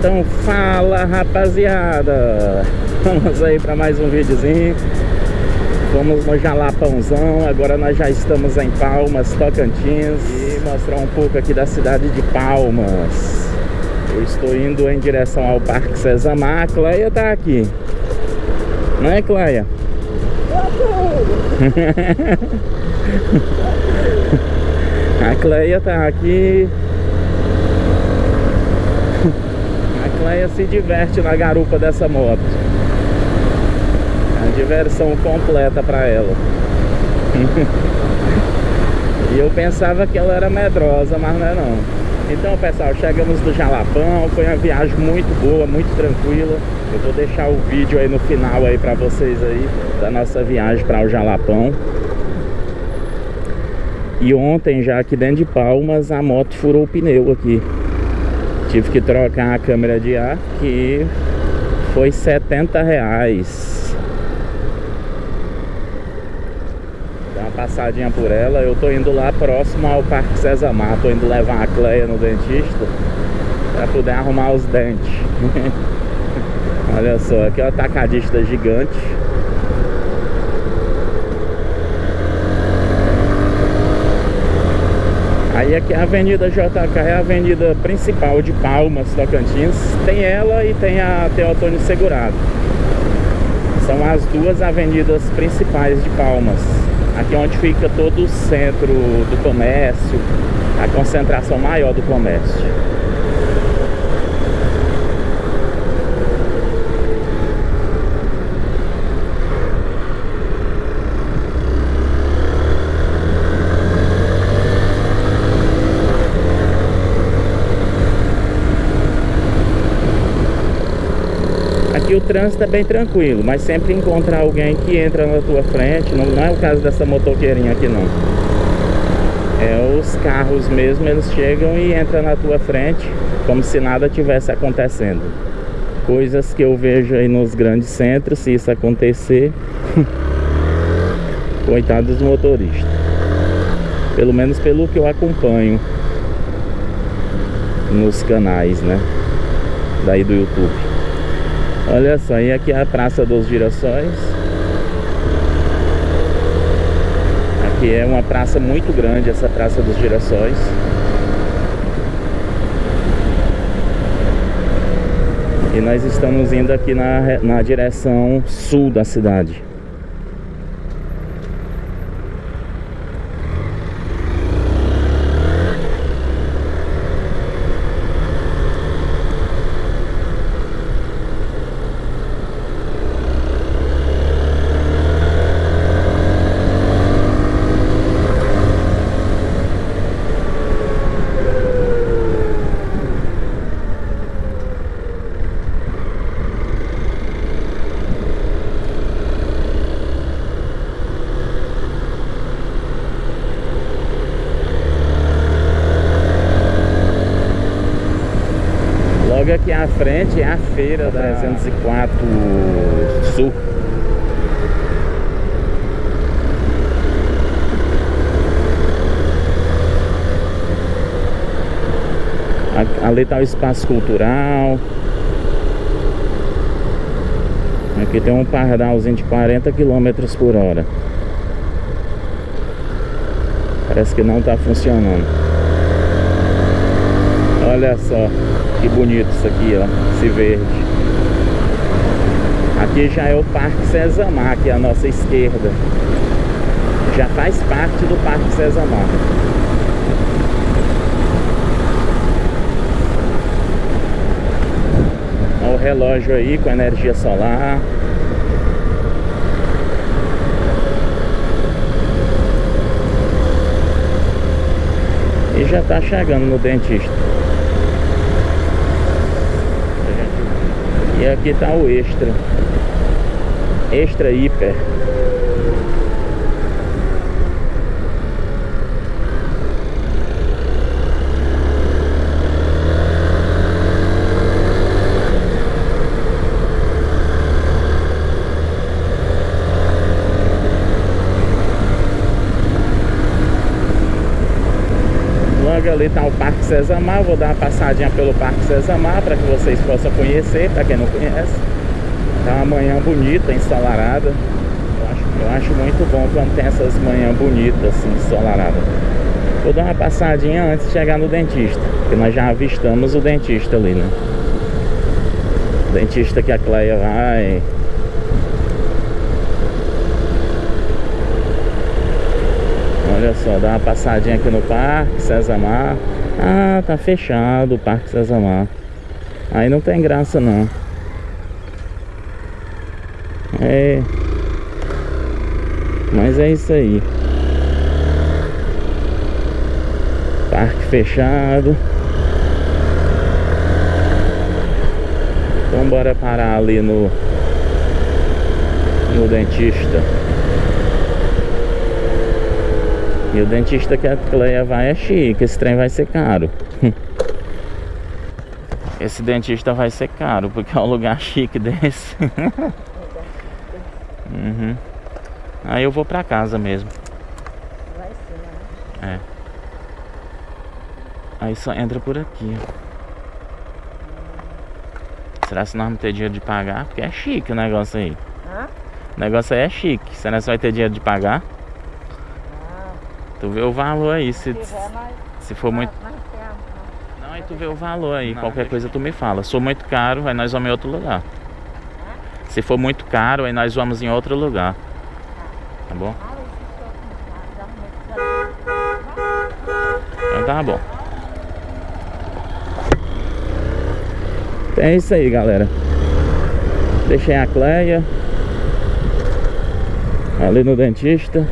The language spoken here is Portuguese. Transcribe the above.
Então fala rapaziada. Vamos aí para mais um videozinho. Fomos no Jalapãozão. Agora nós já estamos em Palmas, Tocantins. E mostrar um pouco aqui da cidade de Palmas. Eu estou indo em direção ao Parque Cezamar A Cleia tá aqui. Não é Cleia? A Cleia tá aqui Cleia se diverte na garupa dessa moto. É a diversão completa para ela. e eu pensava que ela era medrosa, mas não é não. Então pessoal, chegamos no Jalapão, foi uma viagem muito boa, muito tranquila. Eu vou deixar o vídeo aí no final aí para vocês aí da nossa viagem para o Jalapão. E ontem já aqui dentro de Palmas a moto furou o pneu aqui. Tive que trocar a câmera de ar que foi 70 reais. Dá uma passadinha por ela. Eu tô indo lá próximo ao Parque Cezamar. Tô indo levar a Cleia no dentista para poder arrumar os dentes. Olha só, aqui é uma tacadista gigante. Aí aqui é a Avenida JK é a avenida principal de Palmas, Tocantins. Tem ela e tem a Teotônio Segurado. São as duas avenidas principais de Palmas. Aqui é onde fica todo o centro do comércio, a concentração maior do comércio. Trânsito é bem tranquilo, mas sempre encontra alguém que entra na tua frente, não, não é o caso dessa motoqueirinha aqui não. É os carros mesmo, eles chegam e entram na tua frente como se nada tivesse acontecendo. Coisas que eu vejo aí nos grandes centros, se isso acontecer, coitado dos motoristas. Pelo menos pelo que eu acompanho nos canais, né? Daí do YouTube. Olha só, e aqui é a Praça dos Girassóis. Aqui é uma praça muito grande, essa Praça dos Girassóis. E nós estamos indo aqui na, na direção sul da cidade Aqui à frente é a feira da 304 Sul. Ali está o espaço cultural. Aqui tem um pardalzinho de 40 km por hora. Parece que não está funcionando. Olha só. Que bonito isso aqui, ó. Esse verde. Aqui já é o Parque Cezamar, aqui à nossa esquerda. Já faz parte do Parque Cezamar. Olha o relógio aí com energia solar. E já tá chegando no dentista. Aqui tá o extra. Extra hiper. Logo ali tá o Parque Cesamar. Vou dar uma passadinha pelo Parque Cesamar para que vocês possam conhecer, para quem não conhece. Tá uma manhã bonita, ensolarada. Eu acho, eu acho muito bom quando tem essas manhãs bonitas, assim, ensolaradas. Vou dar uma passadinha antes de chegar no dentista, porque nós já avistamos o dentista ali, né? O dentista que a Cleia vai. Olha só, dá uma passadinha aqui no Parque Cesamar. Ah, tá fechado o Parque Cesamar. Aí não tem graça não. É. Mas é isso aí. Parque fechado. Então bora parar ali no no dentista. E o dentista que a Cleia vai é chique, esse trem vai ser caro. Esse dentista vai ser caro, porque é um lugar chique desse. uhum. Aí eu vou pra casa mesmo. Vai ser, né? É. Aí só entra por aqui. Será que nós vamos ter dinheiro de pagar? Porque é chique o negócio aí. Hã? O negócio aí é chique. Será que você vai ter dinheiro de pagar? Tu vê o valor aí. Se, Se for muito. né? Não, aí tu vê o valor aí. Qualquer coisa tu me fala. Se for muito caro, aí nós vamos em outro lugar. Se for muito caro, aí nós vamos em outro lugar. Tá bom? Ah, muito Então tá bom. É isso aí, galera. Deixei a Cleia ali no dentista.